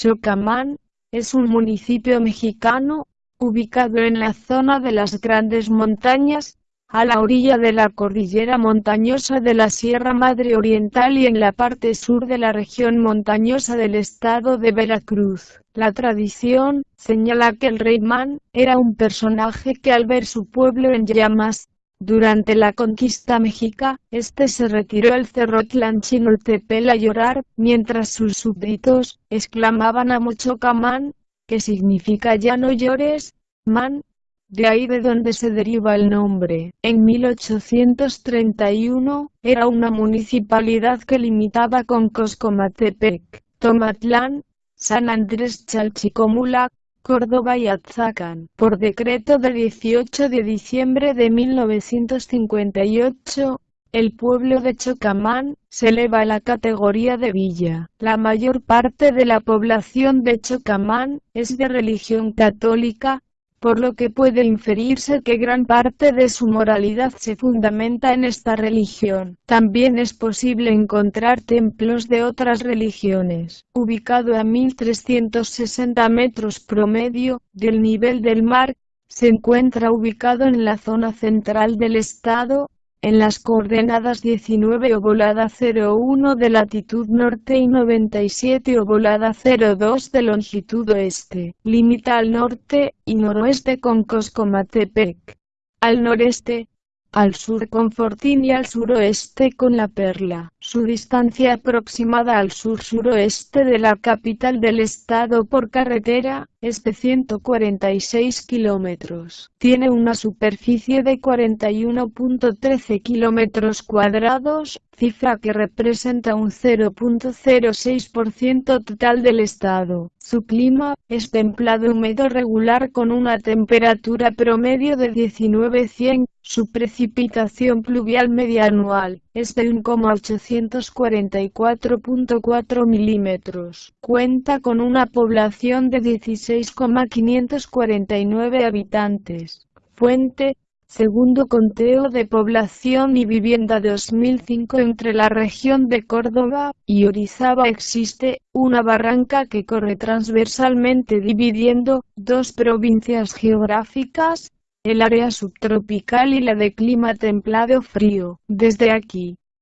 Chocamán, es un municipio mexicano, ubicado en la zona de las Grandes Montañas, a la orilla de la cordillera montañosa de la Sierra Madre Oriental y en la parte sur de la región montañosa del estado de Veracruz. La tradición señala que el rey Man era un personaje que al ver su pueblo en llamas, durante la conquista mexica, este se retiró al cerro Tlanchinoltepel a llorar, mientras sus súbditos exclamaban a Mochocamán, que significa ya no llores, man, de ahí de donde se deriva el nombre. En 1831, era una municipalidad que limitaba con Coscomatepec, Tomatlán, San Andrés Chalchicomula, Córdoba y Atzacán. Por decreto de 18 de diciembre de 1958, el pueblo de Chocamán se eleva a la categoría de villa. La mayor parte de la población de Chocamán es de religión católica, por lo que puede inferirse que gran parte de su moralidad se fundamenta en esta religión. También es posible encontrar templos de otras religiones. Ubicado a 1360 metros promedio del nivel del mar, se encuentra ubicado en la zona central del estado, en las coordenadas 19 volada 01 de latitud norte y 97 volada 02 de longitud oeste. Limita al norte y noroeste con Coscomatepec. Al noreste, al sur con Fortín y al suroeste con La Perla. Su distancia aproximada al sur-suroeste de la capital del estado por carretera es de 146 kilómetros. Tiene una superficie de 41.13 kilómetros cuadrados, cifra que representa un 0.06% total del estado. Su clima es templado húmedo regular con una temperatura promedio de 19-100. Su precipitación pluvial media anual es de 1,844.4 milímetros. Cuenta con una población de 16,549 habitantes. Fuente, segundo conteo de población y vivienda 2005 entre la región de Córdoba y Orizaba existe una barranca que corre transversalmente dividiendo dos provincias geográficas, el área subtropical y la de clima templado frío. Desde aquí,